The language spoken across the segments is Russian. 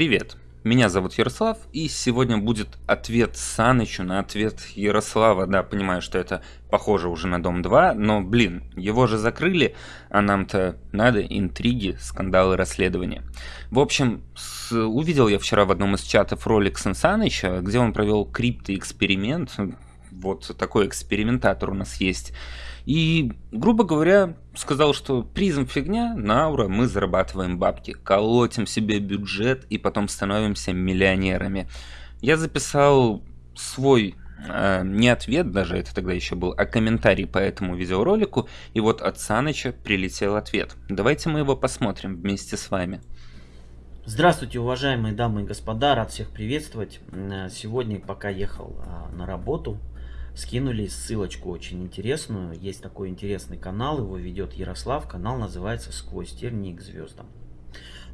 Привет, меня зовут Ярослав, и сегодня будет ответ Санычу на ответ Ярослава. Да, понимаю, что это похоже уже на Дом 2, но, блин, его же закрыли, а нам-то надо интриги, скандалы, расследования. В общем, с... увидел я вчера в одном из чатов ролик Сан Саныча, где он провел криптоэксперимент, вот такой экспериментатор у нас есть. И, грубо говоря, сказал, что призм фигня, на аура мы зарабатываем бабки, колотим себе бюджет и потом становимся миллионерами. Я записал свой э, не ответ даже, это тогда еще был, а комментарий по этому видеоролику, и вот от Саныча прилетел ответ. Давайте мы его посмотрим вместе с вами. Здравствуйте, уважаемые дамы и господа, рад всех приветствовать. Э, сегодня, пока ехал а, на работу, скинули ссылочку очень интересную. Есть такой интересный канал, его ведет Ярослав. Канал называется «Сквозь тернии к звездам».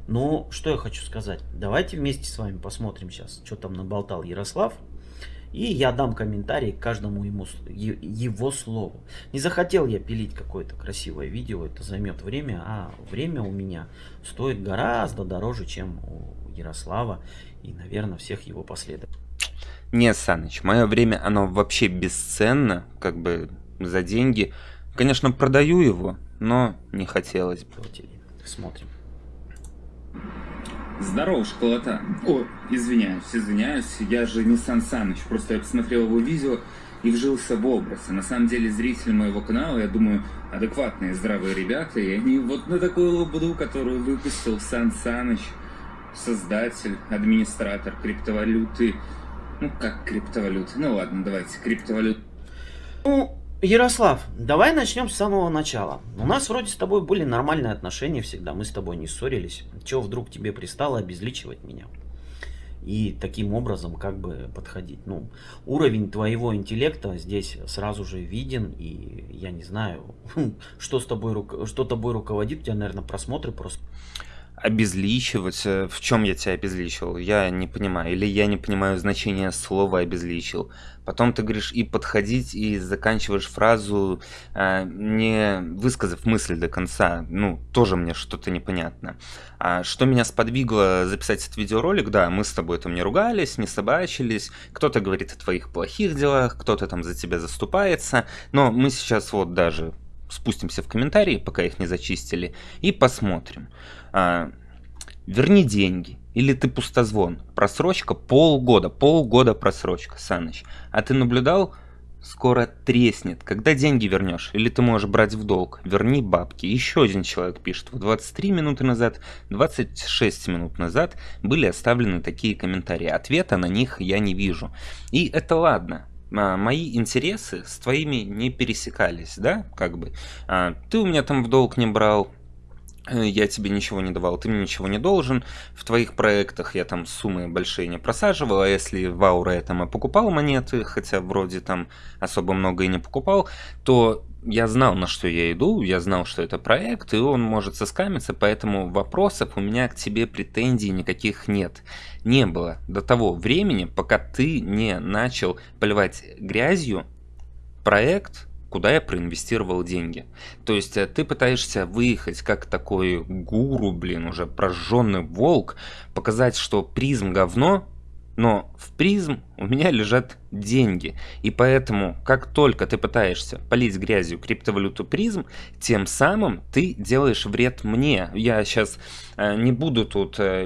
Ну, что я хочу сказать. Давайте вместе с вами посмотрим сейчас, что там наболтал Ярослав. И я дам комментарий к каждому ему, его слову. Не захотел я пилить какое-то красивое видео, это займет время, а время у меня стоит гораздо дороже, чем у Ярослава и, наверное, всех его последователей. Не, Саныч, мое время, оно вообще бесценно, как бы за деньги. Конечно, продаю его, но не хотелось бы. Смотрим. Здорово, школота. О, извиняюсь, извиняюсь, я же не Сан Саныч, просто я посмотрел его видео и вжился в образ. И на самом деле зрители моего канала, я думаю, адекватные, здравые ребята, и они вот на такую лобуду, которую выпустил Сан Саныч, создатель, администратор криптовалюты, ну, как криптовалюты. Ну ладно, давайте, криптовалют. Ну, Ярослав, давай начнем с самого начала. У нас вроде с тобой были нормальные отношения всегда, мы с тобой не ссорились. Чего вдруг тебе пристало обезличивать меня? И таким образом как бы подходить. Ну, уровень твоего интеллекта здесь сразу же виден, и я не знаю, что с тобой, что тобой руководит, у тебя, наверное, просмотры просто обезличивать. В чем я тебя обезличил? Я не понимаю. Или я не понимаю значение слова обезличил. Потом ты говоришь и подходить, и заканчиваешь фразу, э, не высказав мысль до конца. Ну, тоже мне что-то непонятно. А что меня сподвигло записать этот видеоролик? Да, мы с тобой там не ругались, не собачились. Кто-то говорит о твоих плохих делах, кто-то там за тебя заступается. Но мы сейчас вот даже спустимся в комментарии, пока их не зачистили, и посмотрим. А, верни деньги. Или ты пустозвон. Просрочка полгода. Полгода просрочка, Саныч. А ты наблюдал? Скоро треснет. Когда деньги вернешь? Или ты можешь брать в долг? Верни бабки. Еще один человек пишет. В 23 минуты назад, 26 минут назад были оставлены такие комментарии. Ответа на них я не вижу. И это ладно мои интересы с твоими не пересекались, да, как бы. А, ты у меня там в долг не брал, я тебе ничего не давал, ты мне ничего не должен. В твоих проектах я там суммы большие не просаживал, а если в Аура я там и покупал монеты, хотя вроде там особо много и не покупал, то я знал, на что я иду, я знал, что это проект, и он может соскамиться, поэтому вопросов у меня к тебе претензий никаких нет. Не было до того времени, пока ты не начал поливать грязью проект, куда я проинвестировал деньги. То есть э, ты пытаешься выехать как такой гуру, блин, уже прожженный волк, показать, что призм говно, но в призм у меня лежат деньги. И поэтому, как только ты пытаешься полить грязью криптовалюту призм, тем самым ты делаешь вред мне. Я сейчас э, не буду тут э,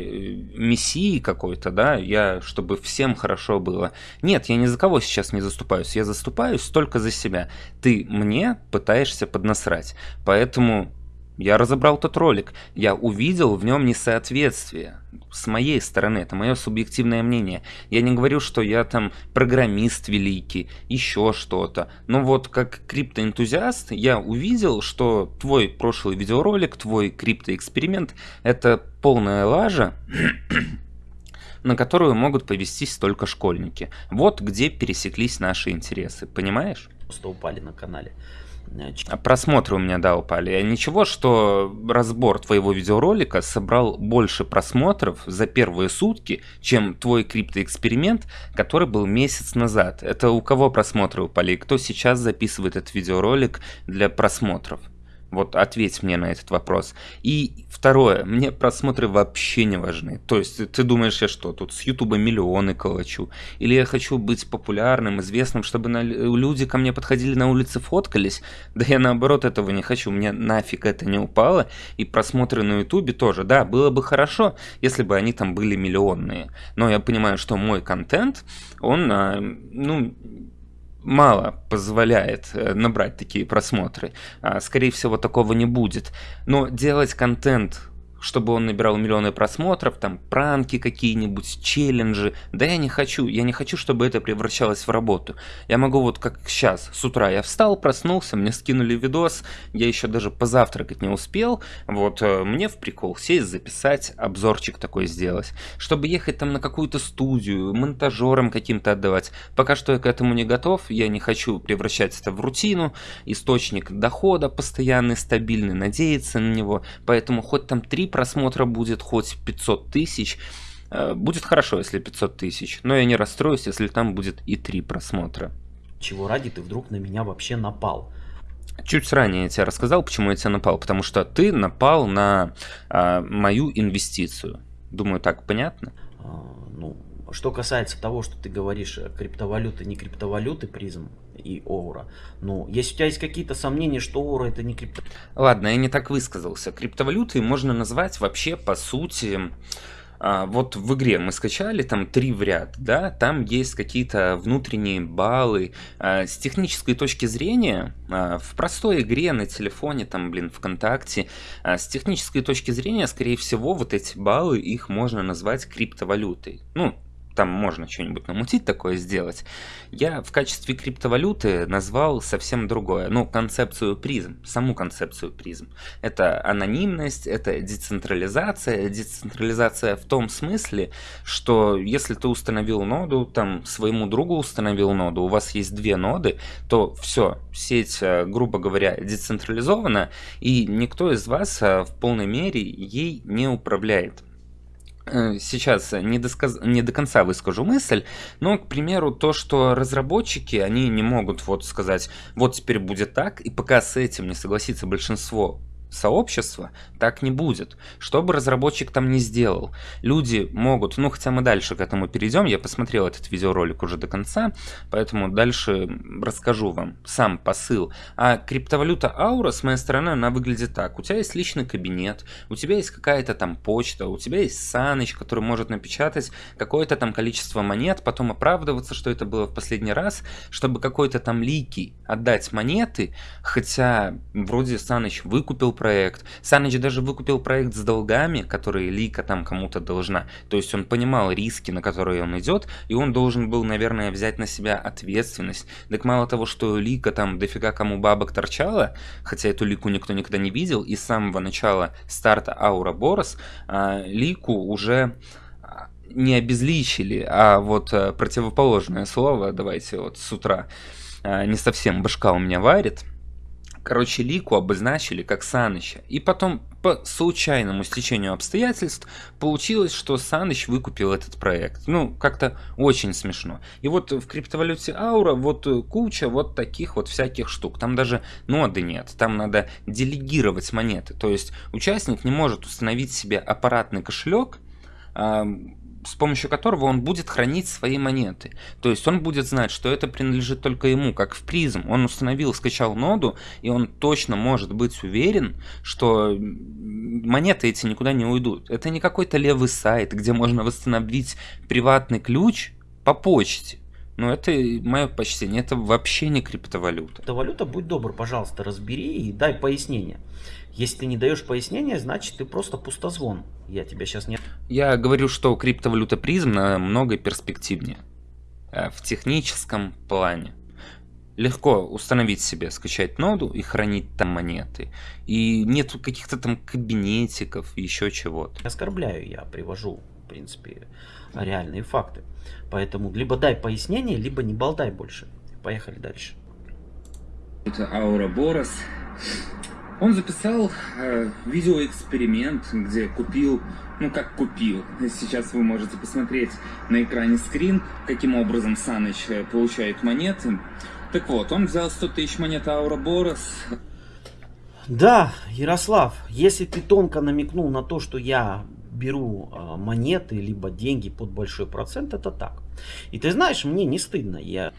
мессией какой-то, да, я, чтобы всем хорошо было. Нет, я ни за кого сейчас не заступаюсь. Я заступаюсь только за себя. Ты мне пытаешься поднасрать. Поэтому я разобрал тот ролик, я увидел в нем несоответствие. С моей стороны, это мое субъективное мнение. Я не говорю, что я там программист великий, еще что-то. Но вот как криптоэнтузиаст я увидел, что твой прошлый видеоролик, твой криптоэксперимент это полная лажа, на которую могут повестись только школьники. Вот где пересеклись наши интересы, понимаешь? Просто упали на канале. А просмотры у меня, да, упали. А ничего, что разбор твоего видеоролика собрал больше просмотров за первые сутки, чем твой криптоэксперимент, который был месяц назад. Это у кого просмотры упали? Кто сейчас записывает этот видеоролик для просмотров? Вот ответь мне на этот вопрос. И второе, мне просмотры вообще не важны. То есть ты думаешь, я что, тут с Ютуба миллионы калачу? Или я хочу быть популярным, известным, чтобы на... люди ко мне подходили на улице, фоткались? Да я наоборот этого не хочу, мне нафиг это не упало. И просмотры на Ютубе тоже, да, было бы хорошо, если бы они там были миллионные. Но я понимаю, что мой контент, он, а, ну, мало позволяет э, набрать такие просмотры. А, скорее всего, такого не будет. Но делать контент чтобы он набирал миллионы просмотров, там пранки какие-нибудь, челленджи. Да я не хочу, я не хочу, чтобы это превращалось в работу. Я могу вот как сейчас, с утра я встал, проснулся, мне скинули видос, я еще даже позавтракать не успел, вот э, мне в прикол сесть, записать, обзорчик такой сделать, чтобы ехать там на какую-то студию, монтажерам каким-то отдавать. Пока что я к этому не готов, я не хочу превращать это в рутину, источник дохода постоянный, стабильный, надеяться на него, поэтому хоть там три просмотра будет, хоть 500 тысяч. Э, будет хорошо, если 500 тысяч, но я не расстроюсь, если там будет и 3 просмотра. Чего ради ты вдруг на меня вообще напал? Чуть ранее я тебе рассказал, почему я тебя напал. Потому что ты напал на а, мою инвестицию. Думаю, так понятно? А, ну, что касается того, что ты говоришь, э, криптовалюты, не криптовалюты, призм, и Оура. Ну, если у тебя есть какие-то сомнения, что Оура это не крипто... Ладно, я не так высказался. Криптовалюты можно назвать вообще, по сути... А, вот в игре мы скачали там три в ряд, да, там есть какие-то внутренние баллы. А, с технической точки зрения, а, в простой игре на телефоне, там, блин, ВКонтакте, с технической точки зрения, скорее всего, вот эти баллы, их можно назвать криптовалютой. Ну, там можно что-нибудь намутить такое сделать. Я в качестве криптовалюты назвал совсем другое. Ну, концепцию призм, саму концепцию призм. Это анонимность, это децентрализация. Децентрализация в том смысле, что если ты установил ноду, там своему другу установил ноду, у вас есть две ноды, то все, сеть, э, грубо говоря, децентрализована, и никто из вас э, в полной мере ей не управляет. Э, сейчас не, досказ... не до конца выскажу мысль, но, к примеру, то, что разработчики, они не могут вот сказать, вот теперь будет так, и пока с этим не согласится большинство сообщества, так не будет. Что бы разработчик там не сделал, люди могут, ну хотя мы дальше к этому перейдем, я посмотрел этот видеоролик уже до конца, поэтому дальше расскажу вам сам посыл. А криптовалюта Аура с моей стороны, она выглядит так. У тебя есть личный кабинет, у тебя есть какая-то там почта, у тебя есть Саныч, который может напечатать какое-то там количество монет, потом оправдываться, что это было в последний раз, чтобы какой-то там лики отдать монеты, хотя вроде Саныч выкупил проект. Саныч даже выкупил проект с долгами, которые Лика там кому-то должна. То есть он понимал риски, на которые он идет, и он должен был, наверное, взять на себя ответственность. Так мало того, что Лика там дофига кому бабок торчала, хотя эту Лику никто никогда не видел, и с самого начала старта Аура Борос а, Лику уже а, не обезличили, а вот а, противоположное слово, давайте вот с утра, а, не совсем башка у меня варит, Короче, Лику обозначили как Саныча. И потом, по случайному стечению обстоятельств, получилось, что Саныч выкупил этот проект. Ну, как-то очень смешно. И вот в криптовалюте Аура вот куча вот таких вот всяких штук. Там даже ноды нет. Там надо делегировать монеты. То есть участник не может установить себе аппаратный кошелек, с помощью которого он будет хранить свои монеты. То есть он будет знать, что это принадлежит только ему, как в призм. Он установил, скачал ноду, и он точно может быть уверен, что монеты эти никуда не уйдут. Это не какой-то левый сайт, где можно восстановить приватный ключ по почте. Но это мое почтение, это вообще не криптовалюта. Криптовалюта, будь добр, пожалуйста, разбери и дай пояснение. Если ты не даешь пояснения, значит ты просто пустозвон. Я тебя сейчас не... Я говорю, что криптовалюта призм намного перспективнее. Э, в техническом плане. Легко установить себе, скачать ноду и хранить там монеты. И нет каких-то там кабинетиков, еще чего-то. Оскорбляю, я привожу, в принципе, реальные факты. Поэтому либо дай пояснение, либо не болтай больше. Поехали дальше. Это Аура Борос. Он записал э, видеоэксперимент, где купил, ну как купил, сейчас вы можете посмотреть на экране скрин, каким образом Саныч э, получает монеты. Так вот, он взял 100 тысяч монет Аура Борос. Да, Ярослав, если ты тонко намекнул на то, что я беру э, монеты либо деньги под большой процент, это так. И ты знаешь, мне не стыдно. Я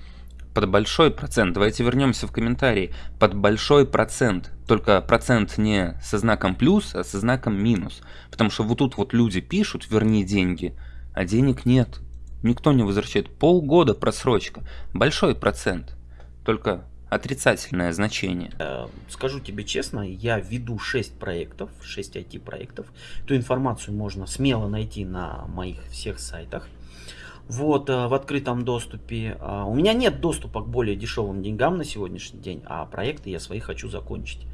под большой процент. Давайте вернемся в комментарии. Под большой процент. Только процент не со знаком плюс, а со знаком минус. Потому что вот тут вот люди пишут «верни деньги», а денег нет. Никто не возвращает. Полгода просрочка. Большой процент. Только отрицательное значение. Э, скажу тебе честно, я веду 6 проектов, 6 IT-проектов. Эту информацию можно смело найти на моих всех сайтах вот, э, в открытом доступе. А, у меня нет доступа к более дешевым деньгам на сегодняшний день, а проекты я свои хочу закончить.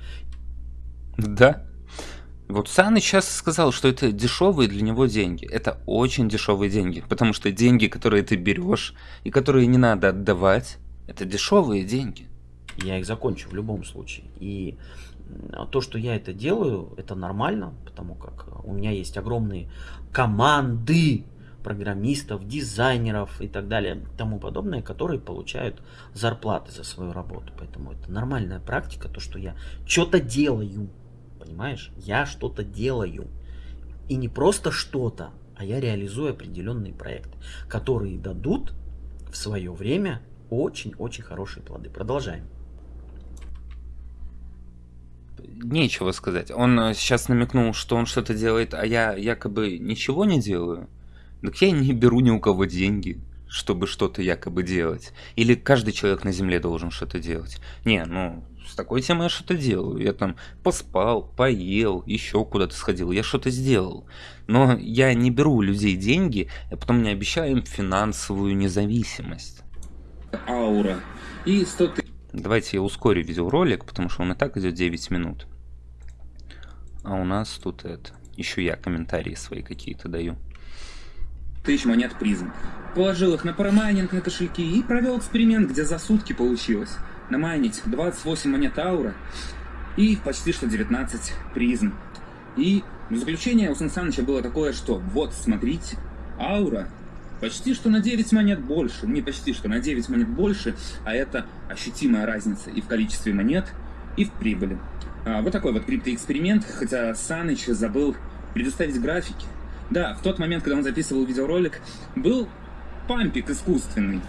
Да. Вот Саныч сейчас сказал, что это дешевые для него деньги. Это очень дешевые деньги, потому что деньги, которые ты берешь и которые не надо отдавать, это дешевые деньги. Я их закончу в любом случае. И то, что я это делаю, это нормально, потому как у меня есть огромные команды программистов, дизайнеров и так далее, тому подобное, которые получают зарплаты за свою работу. Поэтому это нормальная практика, то, что я что-то делаю, понимаешь? Я что-то делаю. И не просто что-то, а я реализую определенные проекты, которые дадут в свое время очень-очень хорошие плоды. Продолжаем. Нечего сказать. Он э, сейчас намекнул, что он что-то делает, а я якобы ничего не делаю. Так я не беру ни у кого деньги, чтобы что-то якобы делать. Или каждый человек на земле должен что-то делать. Не, ну, с такой темой я что-то делаю. Я там поспал, поел, еще куда-то сходил. Я что-то сделал. Но я не беру у людей деньги, а потом не обещаю им финансовую независимость. Аура. И 100 Давайте я ускорю видеоролик, потому что он и так идет 9 минут. А у нас тут это... Еще я комментарии свои какие-то даю тысяч монет призм. Положил их на парамайнинг на кошельки и провел эксперимент, где за сутки получилось намайнить 28 монет аура и почти что 19 призм. И заключение у Сан Саныча было такое, что вот, смотрите, аура почти что на 9 монет больше, не почти что на 9 монет больше, а это ощутимая разница и в количестве монет, и в прибыли. А, вот такой вот криптоэксперимент, хотя Саныч забыл предоставить графики. Да, в тот момент, когда он записывал видеоролик, был пампик искусственный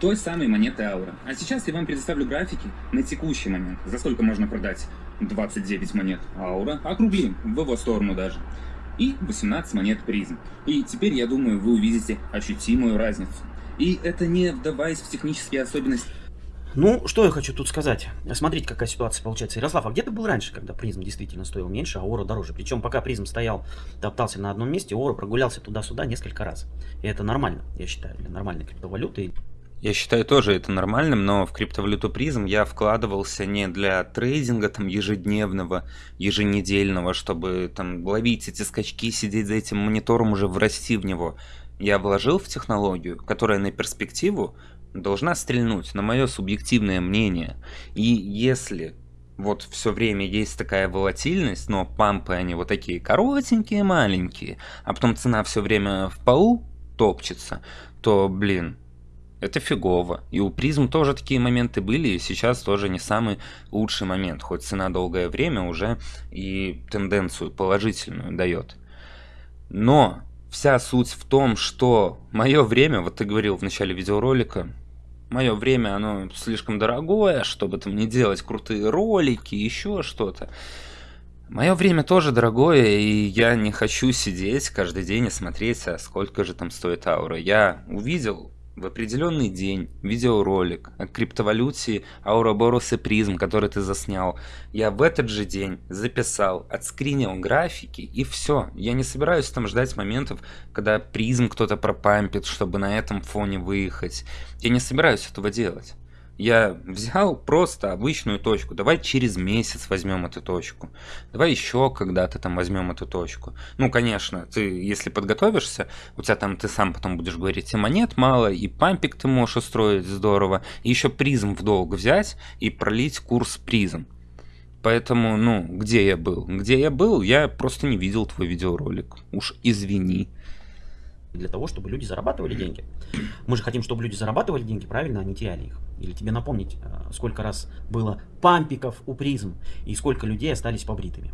той самой монеты Аура. А сейчас я вам предоставлю графики на текущий момент, за сколько можно продать 29 монет Аура, округлим в его сторону даже, и 18 монет Призм. И теперь, я думаю, вы увидите ощутимую разницу. И это не вдаваясь в технические особенности ну, что я хочу тут сказать. Смотрите, какая ситуация получается. Ярослав, а где ты был раньше, когда призм действительно стоил меньше, а ора дороже? Причем пока призм стоял, топтался на одном месте, ора прогулялся туда-сюда несколько раз. И это нормально, я считаю, для нормальной криптовалюты. Я считаю тоже это нормальным, но в криптовалюту призм я вкладывался не для трейдинга там ежедневного, еженедельного, чтобы там ловить эти скачки, сидеть за этим монитором, уже врасти в него. Я вложил в технологию, которая на перспективу должна стрельнуть, на мое субъективное мнение. И если вот все время есть такая волатильность, но пампы они вот такие коротенькие, маленькие, а потом цена все время в полу топчется, то, блин, это фигово. И у призм тоже такие моменты были, и сейчас тоже не самый лучший момент, хоть цена долгое время уже и тенденцию положительную дает. Но вся суть в том, что мое время, вот ты говорил в начале видеоролика, мое время, оно слишком дорогое, чтобы там не делать крутые ролики, еще что-то. Мое время тоже дорогое, и я не хочу сидеть каждый день и смотреть, а сколько же там стоит аура. Я увидел в определенный день видеоролик о криптовалюте Аураборус и Призм, который ты заснял, я в этот же день записал, отскринил графики и все. Я не собираюсь там ждать моментов, когда Призм кто-то пропампит, чтобы на этом фоне выехать. Я не собираюсь этого делать. Я взял просто обычную точку. Давай через месяц возьмем эту точку. Давай еще когда-то там возьмем эту точку. Ну, конечно, ты, если подготовишься, у тебя там ты сам потом будешь говорить, и монет мало, и пампик ты можешь устроить здорово, и еще призм в долг взять и пролить курс призм. Поэтому, ну, где я был? Где я был, я просто не видел твой видеоролик. Уж извини. Для того, чтобы люди зарабатывали деньги. Мы же хотим, чтобы люди зарабатывали деньги, правильно, а не теряли их. Или тебе напомнить, э, сколько раз было пампиков у призм и сколько людей остались побритыми.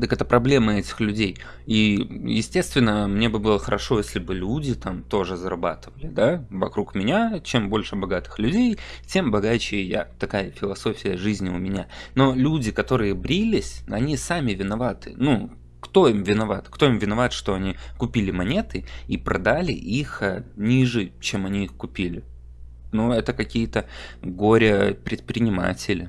Так это проблема этих людей. И, естественно, мне бы было хорошо, если бы люди там тоже зарабатывали, да, вокруг меня. Чем больше богатых людей, тем богаче я. Такая философия жизни у меня. Но люди, которые брились, они сами виноваты. Ну, кто им виноват? Кто им виноват, что они купили монеты и продали их э, ниже, чем они их купили? Ну, это какие-то горе-предприниматели.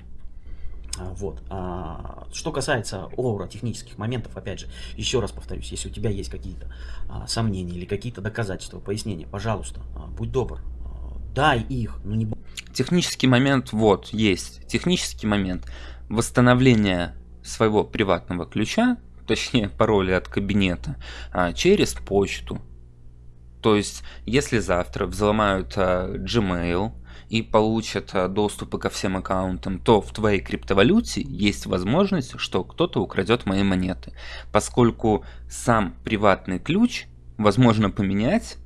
А, вот. А, что касается аура технических моментов, опять же, еще раз повторюсь, если у тебя есть какие-то а, сомнения или какие-то доказательства, пояснения, пожалуйста, а, будь добр, а, дай их, ну не... Технический момент, вот, есть. Технический момент. Восстановление своего приватного ключа точнее пароли от кабинета, а, через почту. То есть, если завтра взломают а, Gmail и получат а, доступы ко всем аккаунтам, то в твоей криптовалюте есть возможность, что кто-то украдет мои монеты. Поскольку сам приватный ключ возможно поменять,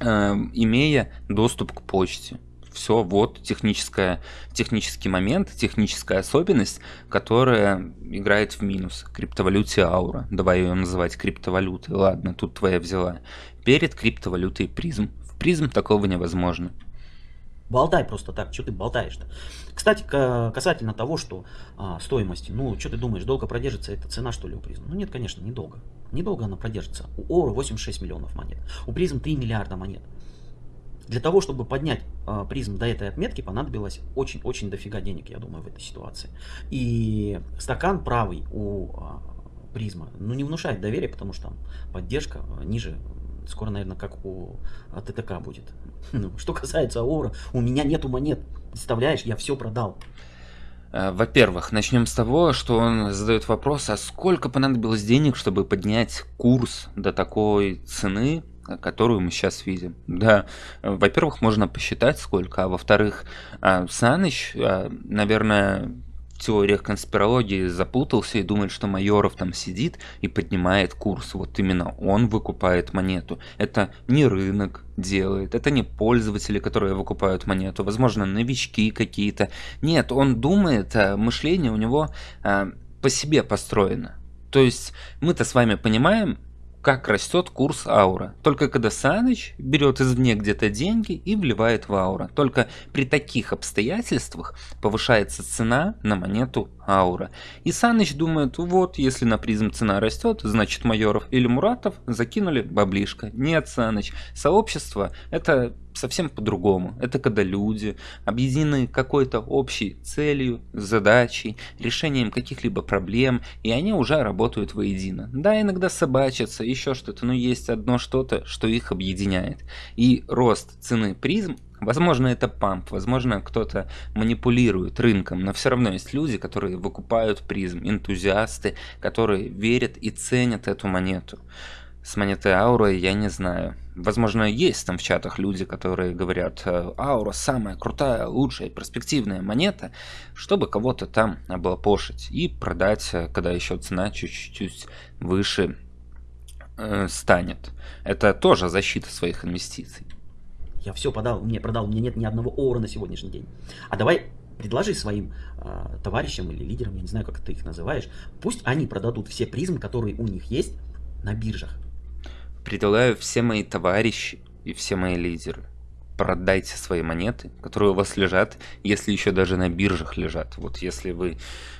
имея доступ к почте все, вот техническая, технический момент, техническая особенность, которая играет в минус криптовалюте аура. Давай ее называть криптовалютой. Ладно, тут твоя взяла. Перед криптовалютой призм. В призм такого невозможно. Болтай просто так, что ты болтаешь-то? Кстати, касательно того, что а, стоимости, ну, что ты думаешь, долго продержится эта цена, что ли, у призм? Ну, нет, конечно, недолго. Недолго она продержится. У Ора 86 миллионов монет, у призм 3 миллиарда монет. Для того, чтобы поднять э, призм до этой отметки, понадобилось очень-очень дофига денег, я думаю, в этой ситуации. И стакан правый у э, призма, ну, не внушает доверия, потому что там поддержка ниже, скоро, наверное, как у ТТК будет. Ну, что касается Аура, у меня нету монет, представляешь, я все продал. Во-первых, начнем с того, что он задает вопрос, а сколько понадобилось денег, чтобы поднять курс до такой цены, которую мы сейчас видим. Да, во-первых, можно посчитать сколько, а во-вторых, а, Саныч, а, наверное, в теориях конспирологии запутался и думает, что Майоров там сидит и поднимает курс. Вот именно он выкупает монету. Это не рынок делает, это не пользователи, которые выкупают монету, возможно, новички какие-то. Нет, он думает, а мышление у него по себе построено. То есть мы-то с вами понимаем, как растет курс аура. Только когда Саныч берет извне где-то деньги и вливает в аура. Только при таких обстоятельствах повышается цена на монету аура. И Саныч думает, вот, если на призм цена растет, значит Майоров или Муратов закинули баблишко. Нет, Саныч, сообщество это совсем по-другому. Это когда люди объединены какой-то общей целью, задачей, решением каких-либо проблем, и они уже работают воедино. Да, иногда собачатся, еще что-то, но есть одно что-то, что их объединяет. И рост цены призм Возможно, это памп, возможно, кто-то манипулирует рынком, но все равно есть люди, которые выкупают призм, энтузиасты, которые верят и ценят эту монету с монетой Аура я не знаю. Возможно, есть там в чатах люди, которые говорят, э, Аура самая крутая, лучшая, перспективная монета, чтобы кого-то там облапошить и продать, э, когда еще цена чуть-чуть выше э, станет. Это тоже защита своих инвестиций. Я все подал, мне продал, у меня нет ни одного Аура на сегодняшний день. А давай предложи своим э, товарищам или лидерам, я не знаю, как ты их называешь, пусть они продадут все призмы, которые у них есть на биржах предлагаю все мои товарищи и все мои лидеры. Продайте свои монеты, которые у вас лежат, если еще даже на биржах лежат. Вот если вы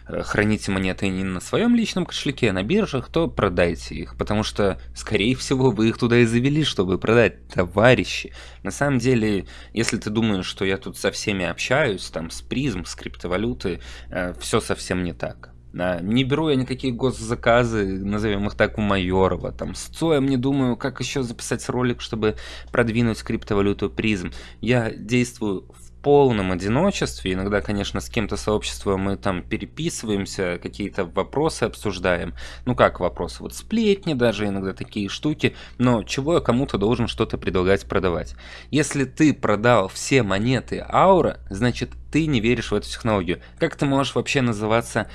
э, храните монеты не на своем личном кошельке, а на биржах, то продайте их, потому что, скорее всего, вы их туда и завели, чтобы продать, товарищи. На самом деле, если ты думаешь, что я тут со всеми общаюсь, там, с призм, с криптовалюты, э, все совсем не так. Не беру я никакие госзаказы, назовем их так, у Майорова. Там с Цоем не думаю, как еще записать ролик, чтобы продвинуть криптовалюту призм. Я действую в полном одиночестве. Иногда, конечно, с кем-то сообщества мы там переписываемся, какие-то вопросы обсуждаем. Ну как вопросы? Вот сплетни даже, иногда такие штуки. Но чего я кому-то должен что-то предлагать продавать? Если ты продал все монеты Аура, значит ты не веришь в эту технологию. Как ты можешь вообще называться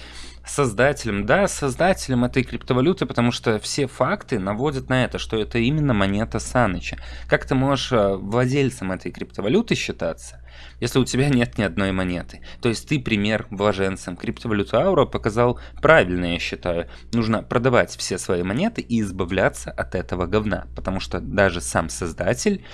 Создателем, да, создателем этой криптовалюты, потому что все факты наводят на это, что это именно монета Саныча. Как ты можешь э, владельцем этой криптовалюты считаться, если у тебя нет ни одной монеты? То есть ты пример вложенцем. Криптовалюту Аура показал правильно, я считаю. Нужно продавать все свои монеты и избавляться от этого говна, потому что даже сам создатель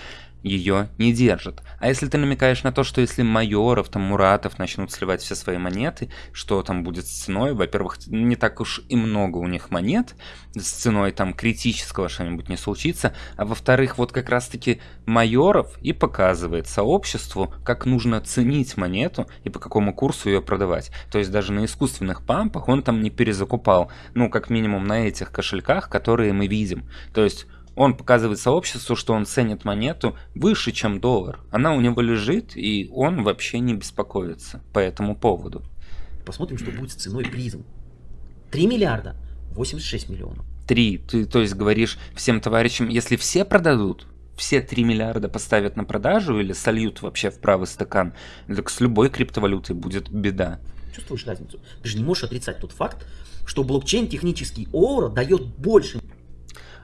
ее не держит. А если ты намекаешь на то, что если Майоров, там, Муратов начнут сливать все свои монеты, что там будет с ценой? Во-первых, не так уж и много у них монет, с ценой там критического что-нибудь не случится. А во-вторых, вот как раз-таки Майоров и показывает сообществу, как нужно ценить монету и по какому курсу ее продавать. То есть даже на искусственных пампах он там не перезакупал, ну, как минимум на этих кошельках, которые мы видим. То есть он показывает сообществу, что он ценит монету выше, чем доллар. Она у него лежит, и он вообще не беспокоится по этому поводу. Посмотрим, что будет с ценой призм. 3 миллиарда, 86 миллионов. 3. Ты, то есть, говоришь всем товарищам, если все продадут, все 3 миллиарда поставят на продажу или сольют вообще в правый стакан, так с любой криптовалютой будет беда. Чувствуешь разницу? Ты же не можешь отрицать тот факт, что блокчейн технический ОРА дает больше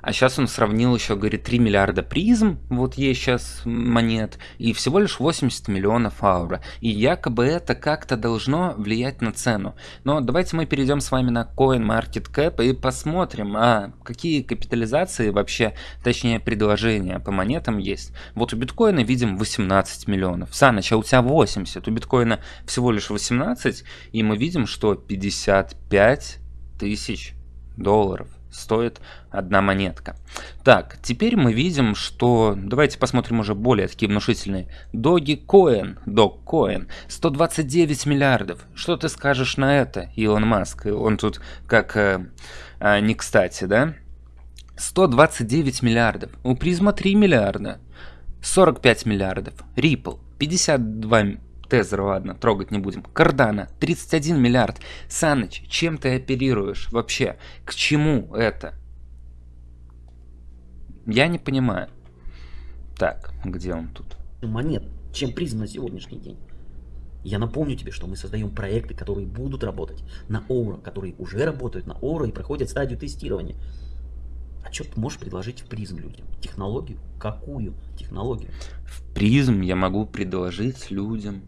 а сейчас он сравнил еще, говорит, 3 миллиарда призм, вот есть сейчас монет, и всего лишь 80 миллионов аура. И якобы это как-то должно влиять на цену. Но давайте мы перейдем с вами на CoinMarketCap и посмотрим, а какие капитализации вообще, точнее предложения по монетам есть. Вот у биткоина видим 18 миллионов. Саныч, а у тебя 80, у биткоина всего лишь 18, и мы видим, что 55 тысяч долларов стоит одна монетка. Так, теперь мы видим, что... Давайте посмотрим уже более такие внушительные. Dogecoin, Dogecoin, 129 миллиардов. Что ты скажешь на это, Илон Маск? Он тут как э, э, не кстати, да? 129 миллиардов. У Призма 3 миллиарда. 45 миллиардов. Ripple 52 Тезер, ладно, трогать не будем. Кардана, 31 миллиард. Саныч, чем ты оперируешь вообще? К чему это? Я не понимаю. Так, где он тут? Монет, чем признан на сегодняшний день. Я напомню тебе, что мы создаем проекты, которые будут работать на Оура, которые уже работают на Оура и проходят стадию тестирования. А что ты можешь предложить в призм людям? Технологию? Какую технологию? В призм я могу предложить людям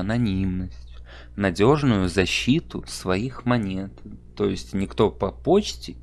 анонимность, надежную защиту своих монет. То есть никто по почте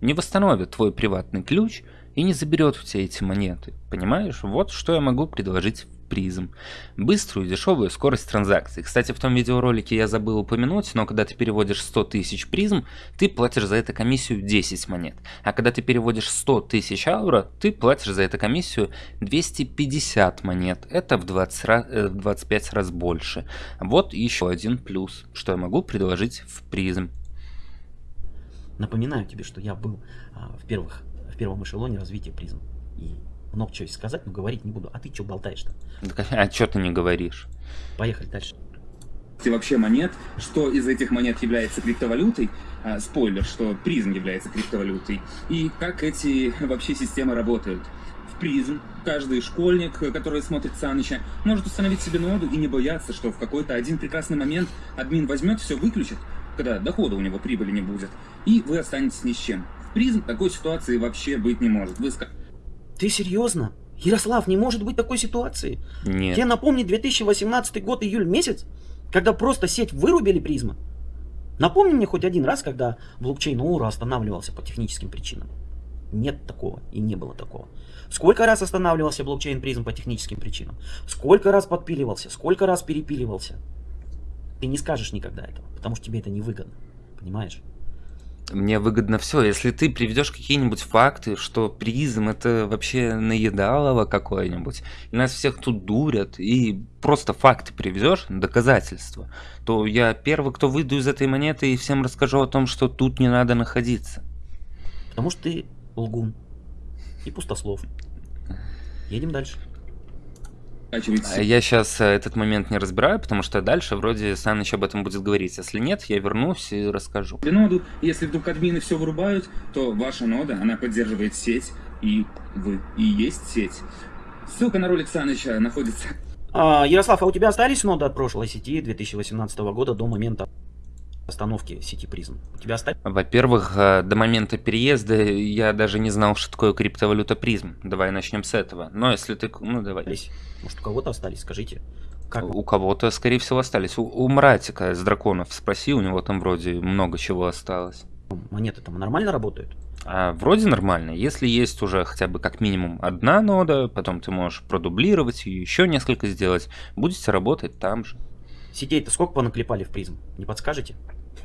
не восстановит твой приватный ключ и не заберет все эти монеты. Понимаешь? Вот что я могу предложить призм. Быструю и дешевую скорость транзакций. Кстати, в том видеоролике я забыл упомянуть, но когда ты переводишь 100 тысяч призм, ты платишь за это комиссию 10 монет. А когда ты переводишь 100 тысяч аура, ты платишь за эту комиссию 250 монет. Это в, 20 раз, в 25 раз больше. Вот еще один плюс, что я могу предложить в призм. Напоминаю тебе, что я был а, в, первых, в первом эшелоне развития призм. И много чего сказать, но говорить не буду. А ты что болтаешь-то? А что ты не говоришь? Поехали дальше. Вообще монет, что из этих монет является криптовалютой, а, спойлер, что призм является криптовалютой, и как эти вообще системы работают. В призм каждый школьник, который смотрит Саныча, может установить себе ноду и не бояться, что в какой-то один прекрасный момент админ возьмет, все выключит, когда дохода у него прибыли не будет, и вы останетесь ни с чем. В призм такой ситуации вообще быть не может. Вы ты серьезно? Ярослав, не может быть такой ситуации. Нет. Тебе напомни 2018 год, июль месяц, когда просто сеть вырубили призма. Напомни мне хоть один раз, когда блокчейн Оура останавливался по техническим причинам. Нет такого и не было такого. Сколько раз останавливался блокчейн призм по техническим причинам? Сколько раз подпиливался? Сколько раз перепиливался? Ты не скажешь никогда этого, потому что тебе это невыгодно. Понимаешь? Мне выгодно все. Если ты приведешь какие-нибудь факты, что призм это вообще наедалово какое-нибудь, и нас всех тут дурят, и просто факты приведешь, доказательства, то я первый, кто выйду из этой монеты и всем расскажу о том, что тут не надо находиться. Потому что ты лгун и пустослов. Едем дальше. А я сейчас э, этот момент не разбираю, потому что дальше вроде Саныч об этом будет говорить. Если нет, я вернусь и расскажу. Ноду, если вдруг админы все вырубают, то ваша нода, она поддерживает сеть, и вы и есть сеть. Ссылка на ролик Саныча находится... А, Ярослав, а у тебя остались ноды от прошлой сети 2018 года до момента? Остановки сети призм? У тебя остались? Во-первых, э, до момента переезда я даже не знал, что такое криптовалюта призм. Давай начнем с этого. Но если ты... Ну, давай. Может, у кого-то остались, скажите. Как? У кого-то, скорее всего, остались. У, у Мратика с драконов спроси, у него там вроде много чего осталось. Монеты там нормально работают? А, вроде нормально. Если есть уже хотя бы как минимум одна нода, потом ты можешь продублировать и еще несколько сделать, будете работать там же. Сетей-то сколько понаклепали в призм? Не подскажете?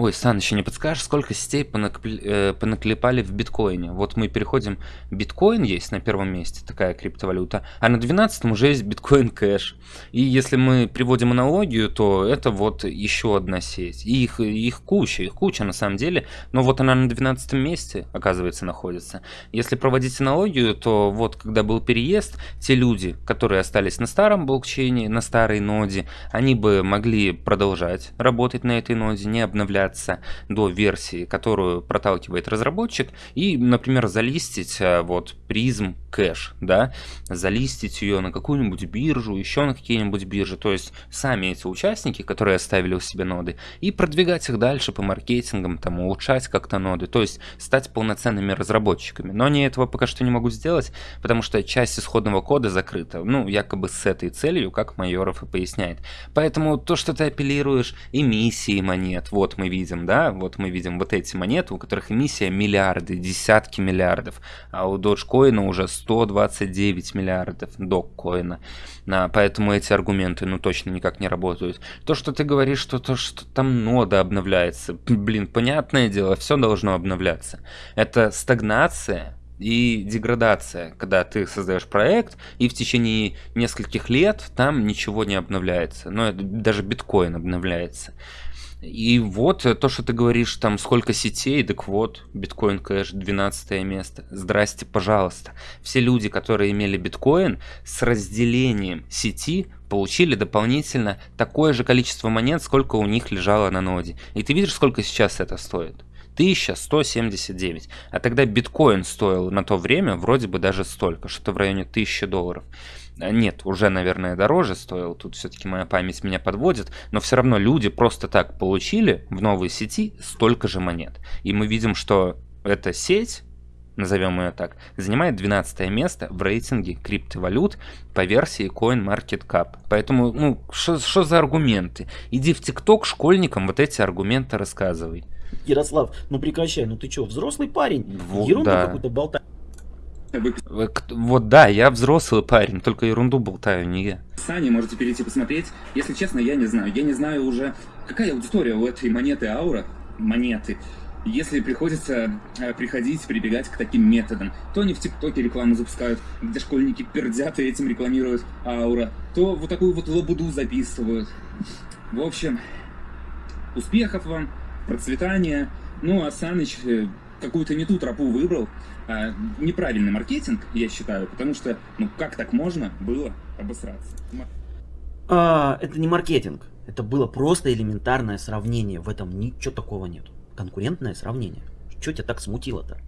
Ой, Сан, еще не подскажешь, сколько сетей понакли... э, понаклепали в биткоине? Вот мы переходим, биткоин есть на первом месте, такая криптовалюта, а на 12 уже есть биткоин кэш. И если мы приводим аналогию, то это вот еще одна сеть. И их, их куча, их куча на самом деле, но вот она на 12 месте, оказывается, находится. Если проводить аналогию, то вот когда был переезд, те люди, которые остались на старом блокчейне, на старой ноде, они бы могли продолжать работать на этой ноде, не обновляться до версии, которую проталкивает разработчик, и, например, залистить э, вот призм кэш, да, залистить ее на какую-нибудь биржу, еще на какие-нибудь биржи, то есть сами эти участники, которые оставили у себя ноды, и продвигать их дальше по маркетингам, там, улучшать как-то ноды, то есть стать полноценными разработчиками. Но они этого пока что не могут сделать, потому что часть исходного кода закрыта, ну, якобы с этой целью, как Майоров и поясняет. Поэтому то, что ты апеллируешь эмиссии монет, вот мы видим, да, вот мы видим вот эти монеты, у которых эмиссия миллиарды, десятки миллиардов, а у Dogecoin уже 129 миллиардов доккоина. А, поэтому эти аргументы, ну, точно никак не работают. То, что ты говоришь, что то, что там нода обновляется, блин, понятное дело, все должно обновляться. Это стагнация, и деградация, когда ты создаешь проект, и в течение нескольких лет там ничего не обновляется. Но это, даже биткоин обновляется. И вот э, то, что ты говоришь, там сколько сетей, так вот, биткоин кэш 12 место. Здрасте, пожалуйста. Все люди, которые имели биткоин, с разделением сети получили дополнительно такое же количество монет, сколько у них лежало на ноде. И ты видишь, сколько сейчас это стоит? 1179. А тогда биткоин стоил на то время вроде бы даже столько, что-то в районе 1000 долларов. А, нет, уже, наверное, дороже стоил, тут все-таки моя память меня подводит, но все равно люди просто так получили в новой сети столько же монет. И мы видим, что эта сеть, назовем ее так, занимает 12 место в рейтинге криптовалют по версии CoinMarketCap. Поэтому, ну, что за аргументы? Иди в ТикТок школьникам вот эти аргументы рассказывай. Ярослав, ну прекращай, ну ты что, взрослый парень? Вот, Ерунду да. какую-то болтаешь. Вот да, я взрослый парень, только ерунду болтаю, не я. Сани, можете перейти посмотреть. Если честно, я не знаю. Я не знаю уже, какая аудитория у этой монеты Аура. Монеты. Если приходится э, приходить, прибегать к таким методам, то они в ТикТоке рекламу запускают, где школьники пердят и этим рекламируют Аура, то вот такую вот лабуду записывают. В общем, успехов вам, процветания. Ну, а Саныч э, какую-то не ту тропу выбрал. А, неправильный маркетинг, я считаю, потому что, ну, как так можно было обосраться? А, это не маркетинг. Это было просто элементарное сравнение. В этом ничего такого нет. Конкурентное сравнение. Что тебя так смутило-то?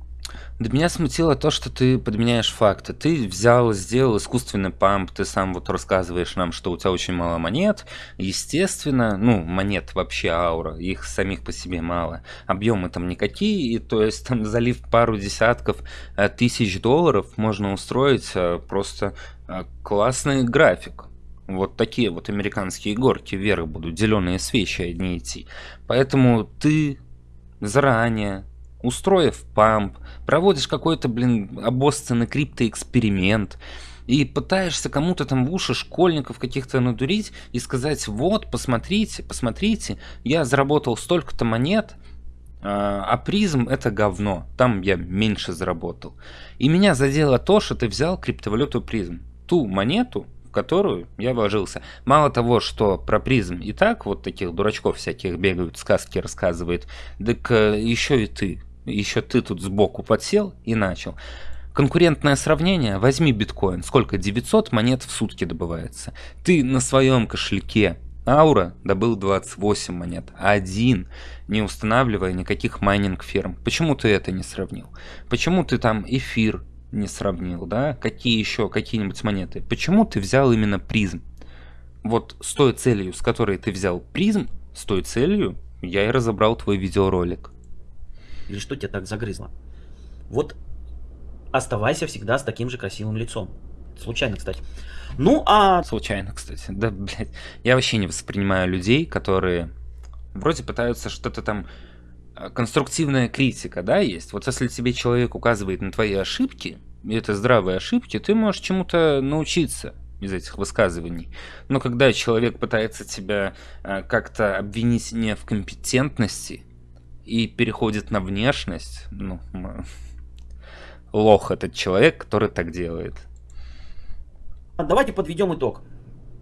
Да меня смутило то, что ты подменяешь факты. Ты взял, сделал искусственный памп, ты сам вот рассказываешь нам, что у тебя очень мало монет. Естественно, ну, монет вообще аура, их самих по себе мало. Объемы там никакие, и, то есть там залив пару десятков э, тысяч долларов можно устроить э, просто э, классный график. Вот такие вот американские горки вверх будут, зеленые свечи одни идти. Поэтому ты заранее устроив памп, проводишь какой-то, блин, обоссанный криптоэксперимент, и пытаешься кому-то там в уши школьников каких-то надурить и сказать, вот, посмотрите, посмотрите, я заработал столько-то монет, а, а призм это говно, там я меньше заработал. И меня задело то, что ты взял криптовалюту призм, ту монету, в которую я вложился. Мало того, что про призм и так вот таких дурачков всяких бегают, сказки рассказывает, так э, еще и ты еще ты тут сбоку подсел и начал. Конкурентное сравнение, возьми биткоин, сколько 900 монет в сутки добывается. Ты на своем кошельке Аура добыл 28 монет, один, не устанавливая никаких майнинг ферм. Почему ты это не сравнил? Почему ты там эфир не сравнил, да? Какие еще какие-нибудь монеты? Почему ты взял именно призм? Вот с той целью, с которой ты взял призм, с той целью я и разобрал твой видеоролик. Или что тебя так загрызло? Вот оставайся всегда с таким же красивым лицом. Случайно, кстати. Ну, а... Случайно, кстати. Да, блядь. Я вообще не воспринимаю людей, которые вроде пытаются что-то там... э, Конструктивная критика, да, есть? Вот если тебе человек указывает на твои ошибки, и это здравые ошибки, ты можешь чему-то научиться из этих высказываний. Но когда человек пытается тебя э, как-то обвинить не в компетентности и переходит на внешность, ну, лох этот человек, который так делает. Давайте подведем итог.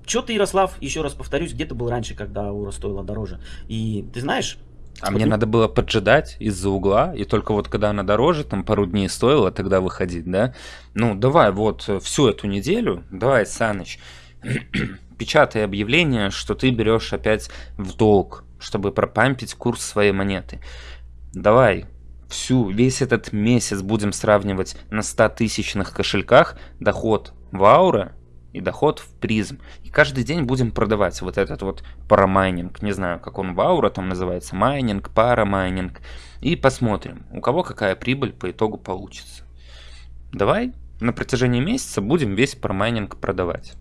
Че ты, Ярослав, еще раз повторюсь, где ты был раньше, когда Ура стоила дороже? И ты знаешь... А вот мне надо было поджидать из-за угла, и только вот когда она дороже, там пару дней стоила, тогда выходить, да? Ну, давай вот э, всю эту неделю, давай, Саныч, печатай объявление, что ты берешь опять в долг, чтобы пропампить курс своей монеты. Давай, всю, весь этот месяц будем сравнивать на 100 тысячных кошельках доход в аура и доход в Prizm. И каждый день будем продавать вот этот вот парамайнинг. Не знаю, как он в аура там называется. Майнинг, парамайнинг. И посмотрим, у кого какая прибыль по итогу получится. Давай на протяжении месяца будем весь парамайнинг продавать.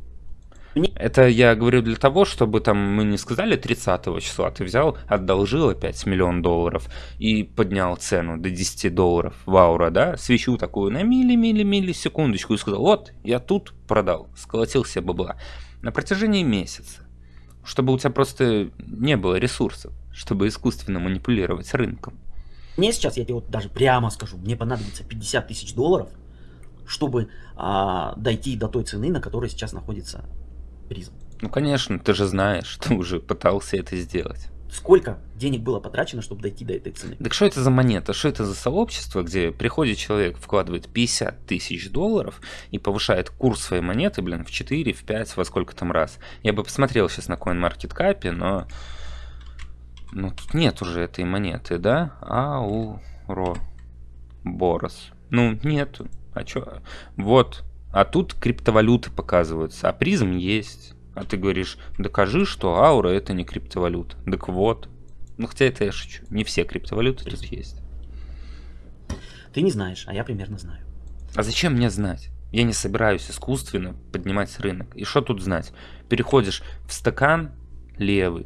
Это я говорю для того, чтобы там мы не сказали 30 числа, ты взял, одолжил опять миллион долларов и поднял цену до 10 долларов в аура, да, свечу такую на мили-мили-мили секундочку и сказал, вот, я тут продал, сколотил себе бабла. На протяжении месяца, чтобы у тебя просто не было ресурсов, чтобы искусственно манипулировать рынком. Мне сейчас, я тебе вот даже прямо скажу, мне понадобится 50 тысяч долларов, чтобы а, дойти до той цены, на которой сейчас находится призм. Ну, конечно, ты же знаешь, ты уже пытался это сделать. Сколько денег было потрачено, чтобы дойти до этой цены? Так что это за монета? Что это за сообщество, где приходит человек, вкладывает 50 тысяч долларов и повышает курс своей монеты, блин, в 4, в 5, во сколько там раз? Я бы посмотрел сейчас на CoinMarketCap, но... Ну, тут нет уже этой монеты, да? Ауро. Борос. Ну, нету. А чё? Вот. А тут криптовалюты показываются, а призм есть. А ты говоришь, докажи, что аура это не криптовалюта. Так вот. Ну, хотя это я шучу. Не все криптовалюты тут есть. Ты не знаешь, а я примерно знаю. А зачем мне знать? Я не собираюсь искусственно поднимать рынок. И что тут знать? Переходишь в стакан левый,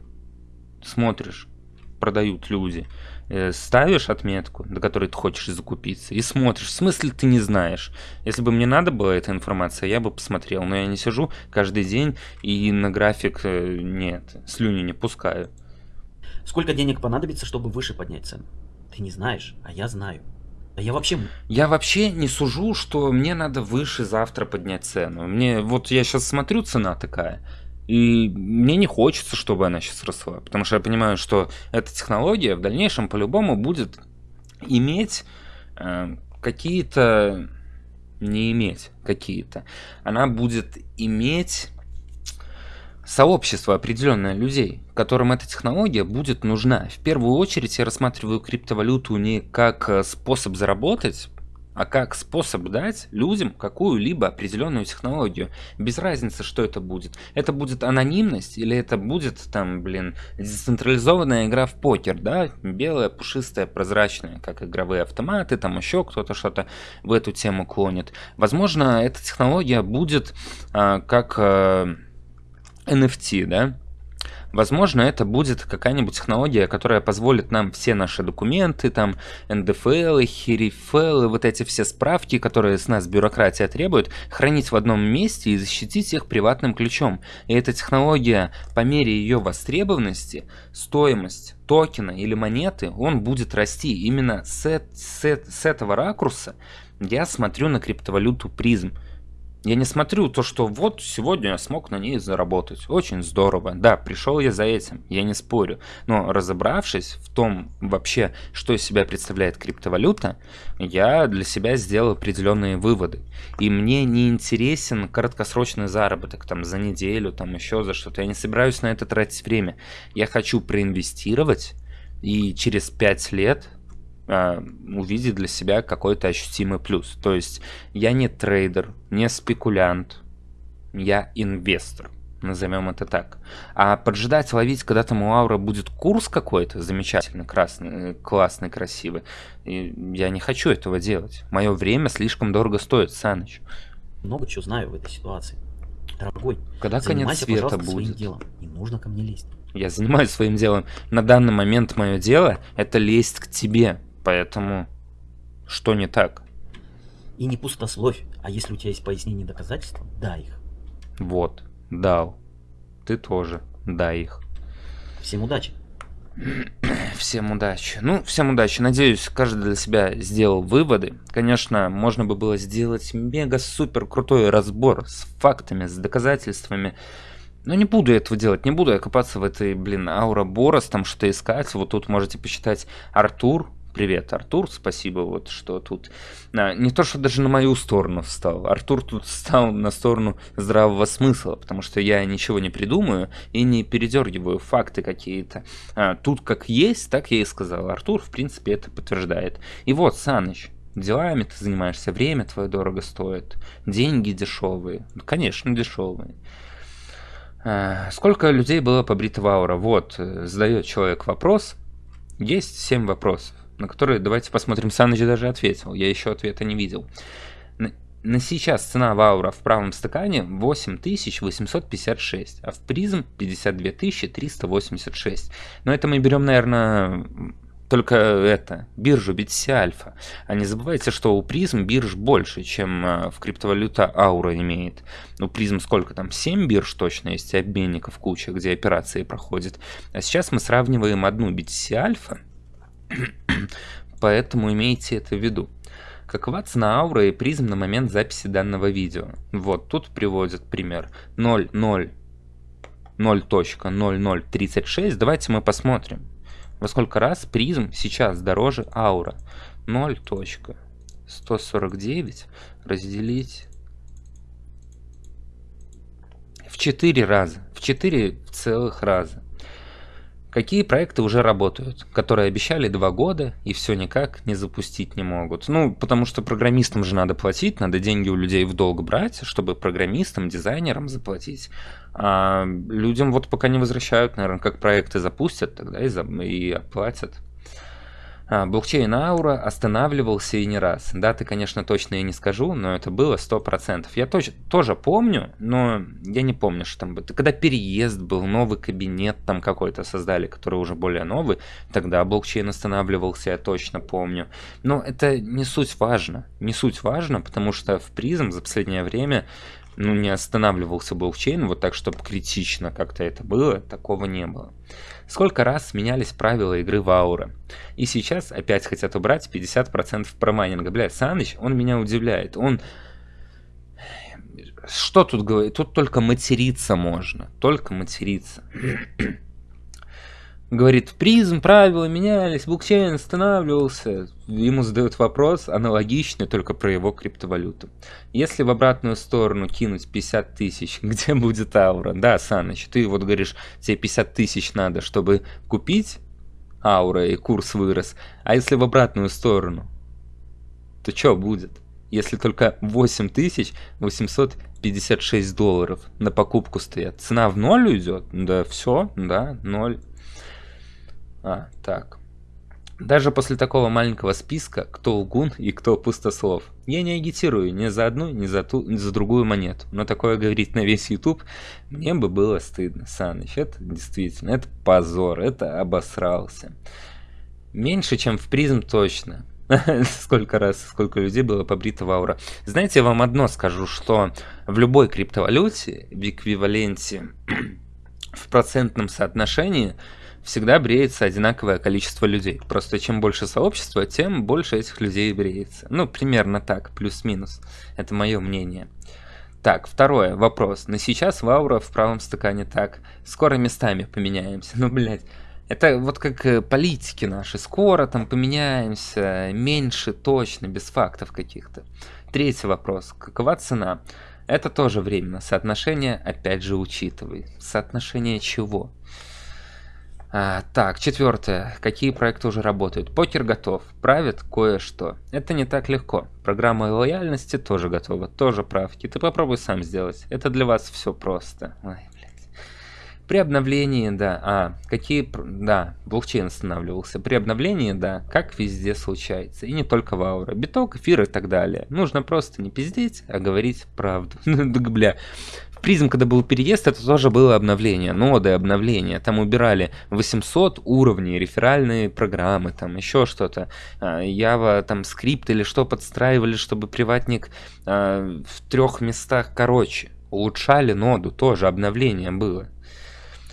смотришь, продают люди, ставишь отметку, до которой ты хочешь закупиться, и смотришь. В смысле ты не знаешь? Если бы мне надо была эта информация, я бы посмотрел. Но я не сижу каждый день и на график э, нет, слюни не пускаю. Сколько денег понадобится, чтобы выше поднять цену? Ты не знаешь, а я знаю. А я вообще... Я вообще не сужу, что мне надо выше завтра поднять цену. Мне вот я сейчас смотрю, цена такая, и мне не хочется, чтобы она сейчас росла, потому что я понимаю, что эта технология в дальнейшем по-любому будет иметь э, какие-то, не иметь какие-то, она будет иметь сообщество определенное людей, которым эта технология будет нужна. В первую очередь я рассматриваю криптовалюту не как э, способ заработать, а как способ дать людям какую-либо определенную технологию. Без разницы, что это будет. Это будет анонимность или это будет там, блин, децентрализованная игра в покер, да? Белая, пушистая, прозрачная, как игровые автоматы, там еще кто-то что-то в эту тему клонит. Возможно, эта технология будет а, как... а, NFT, да? Возможно, это будет какая-нибудь технология, которая позволит нам все наши документы, там, НДФЛ, херифл, вот эти все справки, которые с нас бюрократия требует, хранить в одном месте и защитить их приватным ключом. И эта технология, по мере ее востребованности, стоимость токена или монеты, он будет расти. Именно с, с, с этого ракурса я смотрю на криптовалюту призм. Я не смотрю то, что вот сегодня я смог на ней заработать. Очень здорово. Да, пришел я за этим, я не спорю. Но разобравшись в том вообще, что из себя представляет криптовалюта, я для себя сделал определенные выводы. И мне не интересен краткосрочный заработок там за неделю, там еще за что-то. Я не собираюсь на это тратить время. Я хочу проинвестировать и через 5 лет увидеть для себя какой-то ощутимый плюс. То есть я не трейдер, не спекулянт, я инвестор. назовем это так. А поджидать, ловить, когда там у Аура будет курс какой-то замечательный, красный, классный, красивый, и я не хочу этого делать. Мое время слишком дорого стоит, Саныч. Много чего знаю в этой ситуации. Дорогой, Когда конец света будет? делом. Не нужно ко мне лезть. Я занимаюсь своим делом. На данный момент мое дело это лезть к тебе. Поэтому что не так? И не пустословь. А если у тебя есть пояснение доказательства, дай их. Вот, дал. Ты тоже дай их. Всем удачи. Всем удачи. Ну, всем удачи. Надеюсь, каждый для себя сделал выводы. Конечно, можно бы было сделать мега-супер крутой разбор с фактами, с доказательствами. Но не буду этого делать, не буду я копаться в этой, блин, аура Борос, там что-то искать. Вот тут можете почитать Артур, Привет, Артур, спасибо, вот что тут. А, не то, что даже на мою сторону встал. Артур тут встал на сторону здравого смысла, потому что я ничего не придумаю и не передергиваю факты какие-то. А, тут как есть, так я и сказал. Артур, в принципе, это подтверждает. И вот, Саныч, делами ты занимаешься, время твое дорого стоит, деньги дешевые. Конечно, дешевые. А, сколько людей было побрито в аура? Вот, э, задает человек вопрос. Есть 7 вопросов на который давайте посмотрим, Саныч даже ответил, я еще ответа не видел. На, сейчас цена Ваура в правом стакане 8856, а в призм 52386. Но это мы берем, наверное, только это, биржу BTC Альфа. А не забывайте, что у призм бирж больше, чем э, в криптовалюта Аура имеет. Ну, призм сколько там? 7 бирж точно есть, обменников куча, где операции проходят. А сейчас мы сравниваем одну BTC Альфа Поэтому имейте это в виду. Какова цена ауры и призм на момент записи данного видео? Вот, тут приводят пример 0.0036. Давайте мы посмотрим, во сколько раз призм сейчас дороже аура. 0.149 разделить в 4 раза. В 4 целых раза. Какие проекты уже работают, которые обещали два года и все никак не запустить не могут? Ну, потому что программистам же надо платить, надо деньги у людей в долг брать, чтобы программистам, дизайнерам заплатить. А людям вот пока не возвращают, наверное, как проекты запустят, тогда и, за... и оплатят. А, блокчейн Аура останавливался и не раз. Даты, конечно, точно я не скажу, но это было 100%. Я точ- тоже помню, но я не помню, что там было. Когда переезд был, новый кабинет там какой-то создали, который уже более новый, тогда блокчейн останавливался, я точно помню. Но это не суть важно. Не суть важно, потому что в призм за последнее время ну, не останавливался блокчейн, вот так, чтобы критично как-то это было, такого не было. Сколько раз менялись правила игры в Аура. И сейчас опять хотят убрать 50% промайнинга. Блядь, Саныч, он меня удивляет. Он... Что тут говорить? Тут только материться можно. Только материться. говорит, призм, правила менялись, блокчейн останавливался. Ему задают вопрос аналогичный, только про его криптовалюту. Если в обратную сторону кинуть 50 тысяч, где будет аура? Да, Саныч, ты вот говоришь, тебе 50 тысяч надо, чтобы купить аура и курс вырос. А если в обратную сторону, то что будет? Если только 8856 долларов на покупку стоят, цена в ноль уйдет? Да все, да, ноль. А, так. Даже после такого маленького списка, кто лгун и кто пустослов. Я не агитирую ни за одну, ни за, ту, ни за другую монету. Но такое говорить на весь YouTube мне бы было стыдно. Саныч, это действительно, это позор, это обосрался. Меньше, чем в призм точно. сколько раз, сколько людей было побрито в аура. Знаете, я вам одно скажу, что в любой криптовалюте, в эквиваленте, в процентном соотношении – всегда бреется одинаковое количество людей. Просто чем больше сообщества, тем больше этих людей бреется. Ну, примерно так, плюс-минус. Это мое мнение. Так, второе, вопрос. На сейчас в аура в правом стакане так. Скоро местами поменяемся. Ну, блядь. Это вот как э, политики наши. Скоро там поменяемся, меньше точно, без фактов каких-то. Третий вопрос. Какова цена? Это тоже временно. Соотношение, опять же, учитывай. Соотношение чего? А, так, четвертое. Какие проекты уже работают? Покер готов. Правит кое-что. Это не так легко. Программа лояльности тоже готова. Тоже правки. Ты попробуй сам сделать. Это для вас все просто. Ой, блядь. При обновлении, да. А, какие... Да, блокчейн останавливался. При обновлении, да, как везде случается. И не только в Аура. Биток, эфир и так далее. Нужно просто не пиздеть, а говорить правду. Бля. Prizm, когда был переезд, это тоже было обновление, ноды обновления. Там убирали 800 уровней, реферальные программы, там еще что-то. Java, а, там скрипт или что подстраивали, чтобы приватник а, в трех местах короче. Улучшали ноду, тоже обновление было.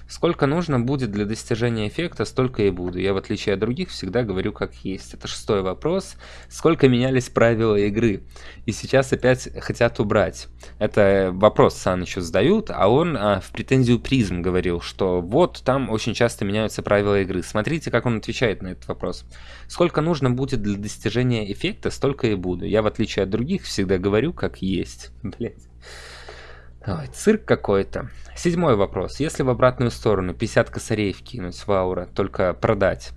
Сколько нужно будет для достижения эффекта, столько и буду. Я, в отличие от других, всегда говорю как есть. Это шестой вопрос. Сколько менялись правила игры? И сейчас опять хотят убрать. Это вопрос Сан еще задают, а он а, в претензию призм говорил, что вот там очень часто меняются правила игры. Смотрите, как он отвечает на этот вопрос. Сколько нужно будет для достижения эффекта, столько и буду. Я, в отличие от других, всегда говорю как есть. Блять. Ой, цирк какой-то. Седьмой вопрос. Если в обратную сторону 50 косарей вкинуть в аура, только продать,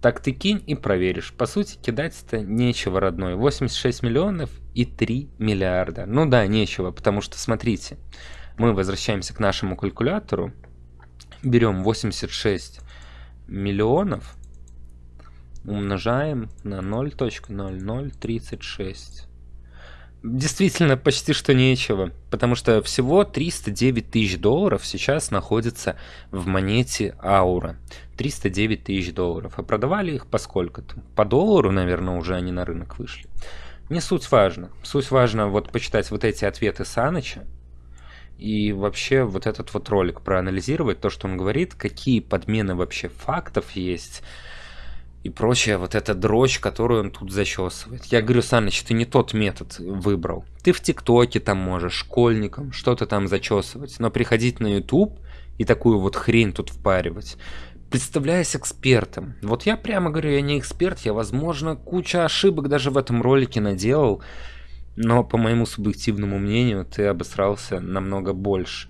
так ты кинь и проверишь. По сути, кидать-то нечего, родной. 86 миллионов и 3 миллиарда. Ну да, нечего, потому что, смотрите, мы возвращаемся к нашему калькулятору, берем 86 миллионов, умножаем на 0.0036 действительно почти что нечего, потому что всего 309 тысяч долларов сейчас находится в монете Аура. 309 тысяч долларов. А продавали их по сколько-то? По доллару, наверное, уже они на рынок вышли. Не суть важно. Суть важно вот почитать вот эти ответы Саныча, и вообще вот этот вот ролик проанализировать, то, что он говорит, какие подмены вообще фактов есть, и прочая вот эта дрочь, которую он тут зачесывает. Я говорю, Саныч, ты не тот метод выбрал. Ты в ТикТоке там можешь, школьникам, что-то там зачесывать, но приходить на YouTube и такую вот хрень тут впаривать, представляясь экспертом. Вот я прямо говорю, я не эксперт, я, возможно, куча ошибок даже в этом ролике наделал, но по моему субъективному мнению ты обосрался намного больше.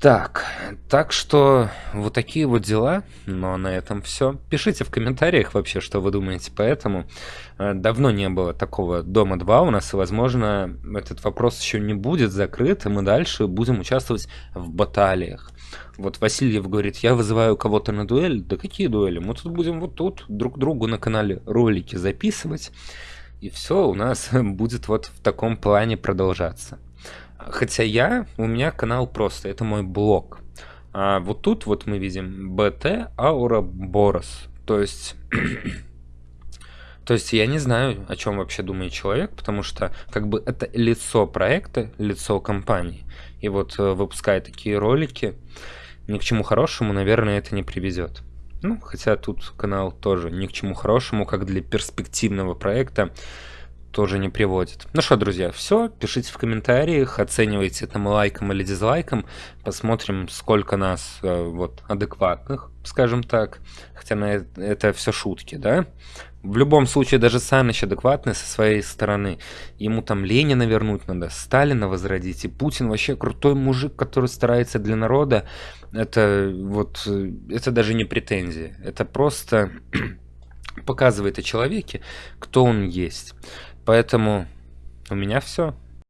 Так, так что вот такие вот дела, но на этом все. Пишите в комментариях вообще, что вы думаете по этому. Э, давно не было такого Дома 2 у нас, и, возможно, этот вопрос еще не будет закрыт, и мы дальше будем участвовать в баталиях. Вот Васильев говорит, я вызываю кого-то на дуэль. Да какие дуэли? Мы тут будем вот тут друг другу на канале ролики записывать, и все у нас будет вот в таком плане продолжаться. Хотя я, у меня канал просто, это мой блог. А вот тут вот мы видим BT Aura Boros. То есть... То есть я не знаю, о чем вообще думает человек, потому что как бы это лицо проекта, лицо компании. И вот э, выпуская такие ролики, ни к чему хорошему, наверное, это не приведет. Ну, хотя тут канал тоже ни к чему хорошему, как для перспективного проекта тоже не приводит. Ну что, друзья, все. Пишите в комментариях, оценивайте это лайком или дизлайком. Посмотрим, сколько нас э, вот адекватных, скажем так. Хотя на это, это все шутки, да? В любом случае, даже Саныч адекватный со своей стороны. Ему там Ленина вернуть надо, Сталина возродить. И Путин вообще крутой мужик, который старается для народа. Это вот, э, это даже не претензия. Это просто показывает о человеке, кто он есть. Поэтому у меня все.